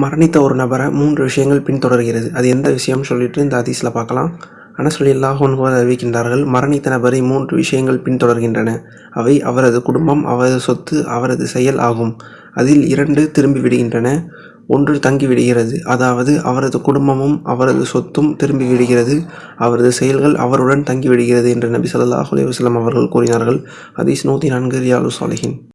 மரணித்த ஒரு நபரை மூன்று விஷயங்கள் பின்தொடர்கிறது. அது எந்த விஷயம்னு சொல்லிட்டு இந்த அதிசில் பார்க்கலாம். அனஸ் ரலியல்லாஹு அன்ஹு அறிவிக்கின்றார்கள் மரணித்த நபரை மூன்று விஷயங்கள் பின்தொடர்கின்றன. அவை அவரது குடும்பம் அவரது சொத்து அவரது செயல் ஆகும். அதில் இரண்டு திரும்பி விடுகின்றன ஒன்று தங்கிவிடுகிறது அதாவது அவரது குடும்பமும் அவரது சொத்தும் திரும்பி விடுகிறது. அவரது செயல்கள் அவருடன் தங்கிவிடுகிறது என்று நபி ஸல்லல்லாஹு அலி வஸல்லம் அவர்கள் கூறினார்கள். ஹதீஸ் நூற்றி நான்கு ரியாலு சாலிஹின்